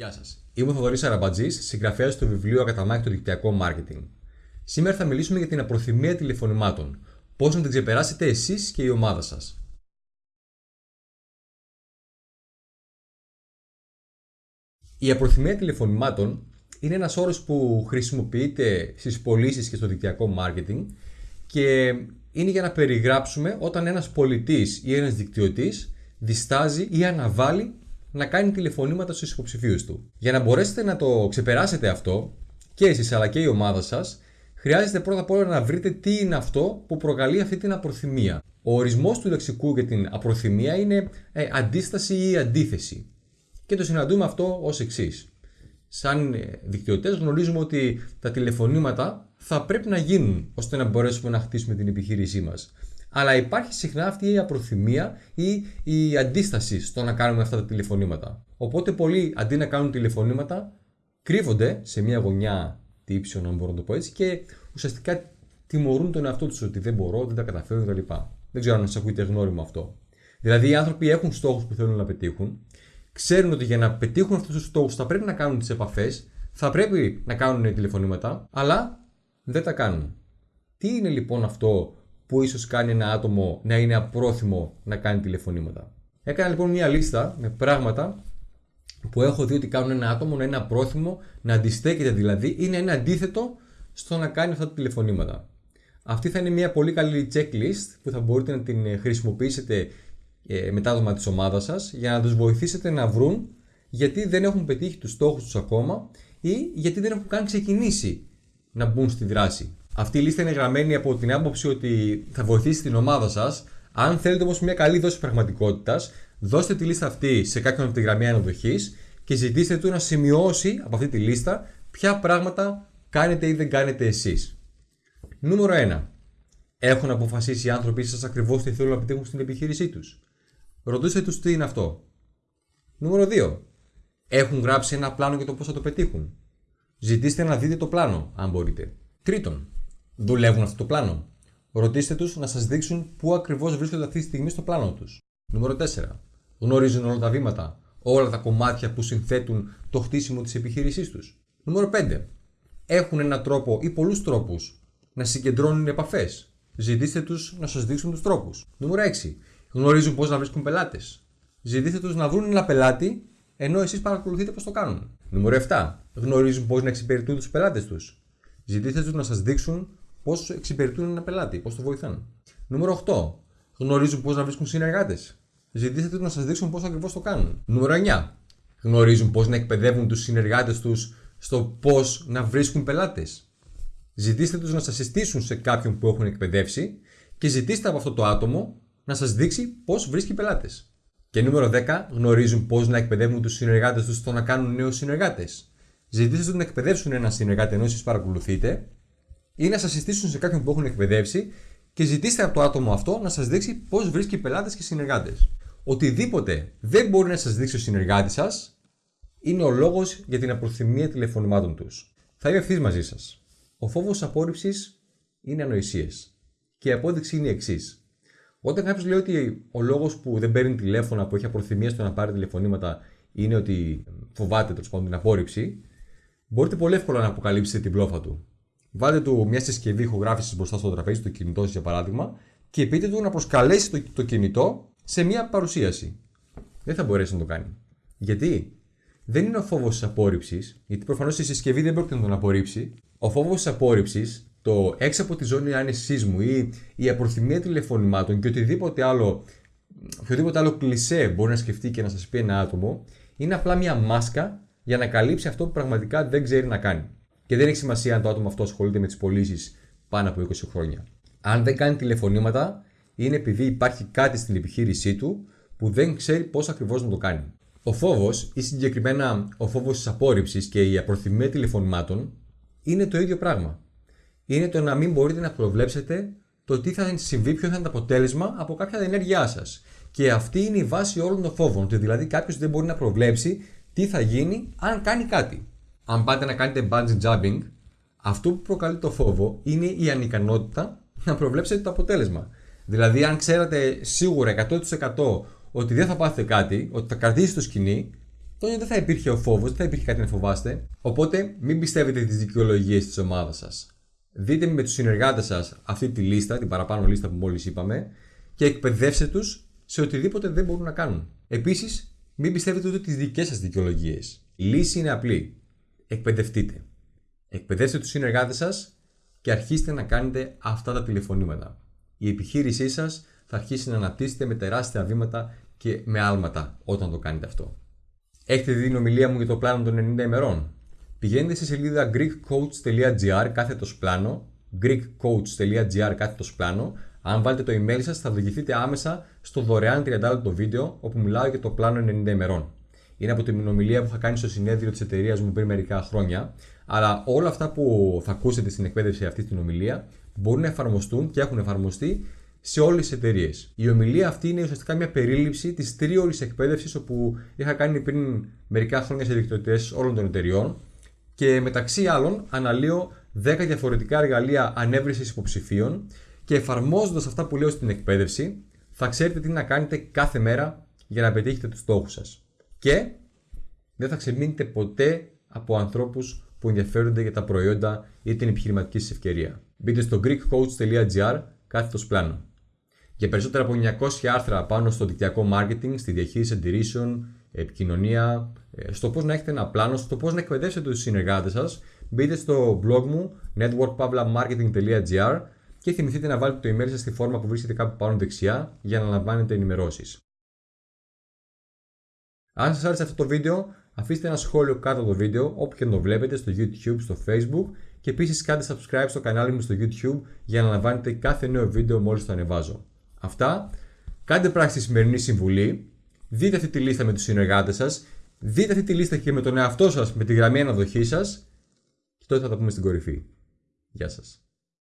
Γεια σας. Είμαι ο Θοδωρής Αραμπατζής, συγγραφέας του βιβλίου Ακαταμάχητο Δικτυακό Μάρκετινγκ. Σήμερα θα μιλήσουμε για την απροθυμία τηλεφωνημάτων. Πώς να την ξεπεράσετε εσείς και η ομάδα σας. Η απροθυμία τηλεφωνημάτων είναι ένας όρος που χρησιμοποιείται στις πωλήσεις και στο δικτυακό μάρκετινγκ και είναι για να περιγράψουμε όταν ένας πολιτής ή ένας δικτυωτής διστάζει ή αναβάλει να κάνει τηλεφωνήματα στους υποψηφίους του. Για να μπορέσετε να το ξεπεράσετε αυτό, και εσείς αλλά και η ομάδα σας, χρειάζεται πρώτα απ' όλα να βρείτε τι είναι αυτό που προκαλεί αυτή την απροθυμία. Ο ορισμός του λεξικού για την απροθυμία είναι ε, αντίσταση ή αντίθεση. Και το συναντούμε αυτό ως εξής. Σαν ε, δικτυωτές γνωρίζουμε ότι τα τηλεφωνήματα θα πρέπει να γίνουν ώστε να μπορέσουμε να χτίσουμε την επιχείρησή μας αλλά υπάρχει συχνά αυτή η απροθυμία ή η αντίσταση στο να κάνουμε αυτά τα τηλεφωνήματα. Οπότε πολλοί αντί να κάνουν τηλεφωνήματα κρύβονται σε μια γωνιά τύψεων, αν μπορώ να το πω έτσι, και ουσιαστικά τιμωρούν τον εαυτό τους ότι δεν μπορώ, δεν τα καταφέρω κτλ. Δεν ξέρω αν σας ακούτε γνώριμο αυτό. Δηλαδή οι άνθρωποι έχουν στόχους που θέλουν να πετύχουν, ξέρουν ότι για να πετύχουν αυτούς τους στόχους θα πρέπει να κάνουν τις επαφές, θα πρέπει να κάνουν τηλεφωνήματα, αλλά δεν τα κάνουν. Τι είναι λοιπόν αυτό που ίσως κάνει ένα άτομο να είναι απρόθυμο να κάνει τηλεφωνήματα. Έκανα λοιπόν μια λίστα με πράγματα που έχω δει ότι κάνουν ένα άτομο να είναι απρόθυμο, να αντιστέκεται δηλαδή ή να είναι αντίθετο στο να κάνει αυτά τα τηλεφωνήματα. Αυτή θα είναι μια πολύ καλή checklist που θα μπορείτε να την χρησιμοποιήσετε ε, με τα άτομα της ομάδας σας για να τους βοηθήσετε να βρουν γιατί δεν έχουν πετύχει τους στόχους τους ακόμα ή γιατί δεν έχουν καν ξεκινήσει να μπουν στη δράση. Αυτή η λίστα είναι γραμμένη από την άποψη ότι θα βοηθήσει την ομάδα σας. Αν θέλετε όμως μια καλή δόση πραγματικότητας, δώστε τη λίστα αυτή σε κάποιον από τη γραμμή αναδοχής και ζητήστε του να σημειώσει από αυτή τη λίστα ποια πράγματα κάνετε ή δεν κάνετε εσείς. Νούμερο 1. Έχουν αποφασίσει οι άνθρωποι σας ακριβώς τι θέλουν να πετύχουν στην επιχείρησή τους. Ρωτήστε τους τι είναι αυτό. Νούμερο 2. Έχουν γράψει ένα πλάνο για το πώς θα το πετύχουν. Ζητήστε να δείτε το πλάνο, αν μπορείτε. Τρίτον, δουλεύουν αυτό το πλάνο. Ρωτήστε τους να σας δείξουν πού ακριβώς βρίσκονται αυτή τη στιγμή στο πλάνο τους. Νούμερο 4. Γνωρίζουν όλα τα βήματα, όλα τα κομμάτια που συνθέτουν το χτίσιμο της επιχείρησής τους. Νούμερο 5. Έχουν έναν τρόπο ή πολλούς τρόπους να συγκεντρώνουν επαφές. Ζητήστε τους να σας δείξουν τους τρόπους. Νούμερο 6. Γνωρίζουν πώς να βρίσκουν πελάτες. Ζητήστε τους να βρουν ένα πελάτη ενώ εσείς παρακολουθείτε πώς το κάνουν. Νούμερο 7. Γνωρίζουν πώς να εξυπηρετούν τους πελάτες τους. Ζητήστε τους να σας δείξουν πώς εξυπηρετούν ένα πελάτη, πώς το βοηθάνε. Νούμερο 8. Γνωρίζουν πώς να βρίσκουν συνεργάτες. Ζητήστε τους να σας δείξουν πώς ακριβώς το κάνουν. Νούμερο 9. Γνωρίζουν πώς να εκπαιδεύουν τους συνεργάτες τους στο πώς να βρίσκουν πελάτες. Ζητήστε τους να σας συστήσουν σε κάποιον που έχουν εκπαιδεύσει και ζητήστε από αυτό το άτομο να σας δείξει πώς βρίσκει πελάτες. Και νούμερο 10. Γνωρίζουν πώς να εκπαιδεύουν τους συνεργάτες τους στο να κάνουν νέους συνεργάτες. Ζητήστε τους να εκπαιδεύσουν ένα συνεργάτη ενώ εσείς παρακολουθείτε ή να σας συστήσουν σε κάποιον που έχουν εκπαιδεύσει και ζητήστε από το άτομο αυτό να σας δείξει πώς βρίσκει πελάτες και συνεργάτες. Οτιδήποτε δεν μπορεί να σας δείξει ο συνεργάτης σας είναι ο λόγος για την απροθυμία τηλεφωνημάτων τους. Θα είμαι ευθύς μαζί σας. Ο φόβος απόρριψης είναι ανοησίες. Και η απόδειξη είναι η εξής. Όταν κάποιος λέει ότι ο λόγος που δεν παίρνει τηλέφωνα, που έχει απροθυμία στο να πάρει τηλεφωνήματα, είναι ότι φοβάται τέλος πάντων την απόρριψη, μπορείτε πολύ εύκολα να αποκαλύψετε την πλόφα του. Βάλτε του μια συσκευή ηχογράφησης μπροστά στο τραπέζι, το κινητό για παράδειγμα, και πείτε του να προσκαλέσει το, το κινητό σε μια παρουσίαση. Δεν θα μπορέσει να το κάνει. Γιατί; Δεν είναι ο φόβος της απόρριψης, γιατί προφανώς η συσκευή δεν πρόκειται να τον απορρίψει. Ο φόβος της απόρριψης, το έξω από τη ζώνη άνεσής μου ή η απροθυμία τηλεφωνημάτων και οτιδήποτε άλλο, οποιοδήποτε άλλο κλισέ μπορεί να σκεφτεί και να σας πει ένα άτομο, είναι απλά μια μάσκα για να καλύψει αυτό που πραγματικά δεν ξέρει να κάνει. Και δεν έχει σημασία αν το άτομο αυτό ασχολείται με τις πωλήσεις πάνω από 20 χρόνια. Αν δεν κάνει τηλεφωνήματα, είναι επειδή υπάρχει κάτι στην επιχείρησή του που δεν ξέρει πώς ακριβώς να το κάνει. Ο φόβος, ή συγκεκριμένα ο φόβος της απόρριψης και η απροθυμία τηλεφωνημάτων, είναι το ίδιο πράγμα. Είναι το να μην μπορείτε να προβλέψετε το τι θα συμβεί, ποιο θα είναι το αποτέλεσμα από κάποια ενέργειά σας. Και αυτή είναι η βάση όλων των φόβων. Ότι δηλαδή κάποιος δεν μπορεί να προβλέψει τι θα γίνει αν κάνει κάτι. Αν πάτε να κάνετε bungee jumping, αυτό που προκαλεί το φόβο είναι η ανικανότητα να προβλέψετε το αποτέλεσμα. Δηλαδή, αν ξέρατε σίγουρα 100% ότι δεν θα πάθετε κάτι, ότι θα κρατήσει το σκηνή, τότε δεν θα υπήρχε ο φόβος, δεν θα υπήρχε κάτι να φοβάστε. Οπότε μην πιστεύετε τι δικαιολογίες της ομάδας σας. Δείτε με τους συνεργάτες σας αυτή τη λίστα, την παραπάνω λίστα που μόλις είπαμε, και εκπαιδεύστε τους σε οτιδήποτε δεν μπορούν να κάνουν. Επίσης, μην πιστεύετε ούτε τις δικές σας δικαιολογίες. Η λύση είναι απλή. Εκπαιδευτείτε. Εκπαιδεύστε τους συνεργάτες σας και αρχίστε να κάνετε αυτά τα τηλεφωνήματα. Η επιχείρησή σας θα αρχίσει να αναπτύσσεται με τεράστια βήματα και με άλματα όταν το κάνετε αυτό. Έχετε δει την ομιλία μου για το πλάνο των 90 ημερών; Πηγαίνετε στη σελίδα greekcoach.gr κάθετος πλάνο, greekcoach.gr κάθετος πλάνο. Αν βάλετε το email σας, θα οδηγηθείτε άμεσα στο δωρεάν 30 λεπτό βίντεο όπου μιλάω για το πλάνο 90 ημερών. Είναι από την ομιλία που είχα κάνει στο συνέδριο της εταιρείας μου πριν μερικά χρόνια. Αλλά όλα αυτά που θα ακούσετε στην εκπαίδευση αυτή την ομιλία μπορούν να εφαρμοστούν και έχουν εφαρμοστεί σε όλες τις εταιρείες. Η ομιλία αυτή είναι ουσιαστικά μια περίληψη της τρίωρης εκπαίδευσης όπου είχα κάνει πριν μερικά χρόνια σε δικτυωτές όλων των εταιριών και μεταξύ άλλων αναλύω 10 διαφορετικά εργαλεία ανέβρεσης υποψηφίων και εφαρμόζοντας αυτά που λέω στην εκπαίδευση θα ξέρετε τι να κάνετε κάθε μέρα για να πετύχετε τους στόχους σας. Και δεν θα ξεμείνετε ποτέ από ανθρώπους που ενδιαφέρονται για τα προϊόντα ή την επιχειρηματική σας ευκαιρία. Μπείτε στο greekcoach.gr κάθετος πλάνο. Για περισσότερα από 900 άρθρα πάνω στο δικτυακό marketing, στη διαχείριση αντιρρήσεων, επικοινωνία, ε, στο πώς να έχετε ένα πλάνο, στο πώς να εκπαιδεύσετε τους συνεργάτες σας, μπείτε στο blog μου networkpavlamarketing.gr και θυμηθείτε να βάλετε το email σας στη φόρμα που βρίσκεται κάπου πάνω δεξιά για να λαμβάνετε ενημερώσεις. Αν σας άρεσε αυτό το βίντεο, αφήστε ένα σχόλιο κάτω από το βίντεο όπου και το βλέπετε στο YouTube, στο Facebook και επίσης κάντε subscribe στο κανάλι μου στο YouTube για να λαμβάνετε κάθε νέο βίντεο μόλις το ανεβάζω. Αυτά. Κάντε πράξη τη σημερινή συμβουλή. Δείτε αυτή τη λίστα με τους συνεργάτες σας. Δείτε αυτή τη λίστα και με τον εαυτό σας με τη γραμμή αναδοχής σας. Και τότε θα τα πούμε στην κορυφή. Γεια σας.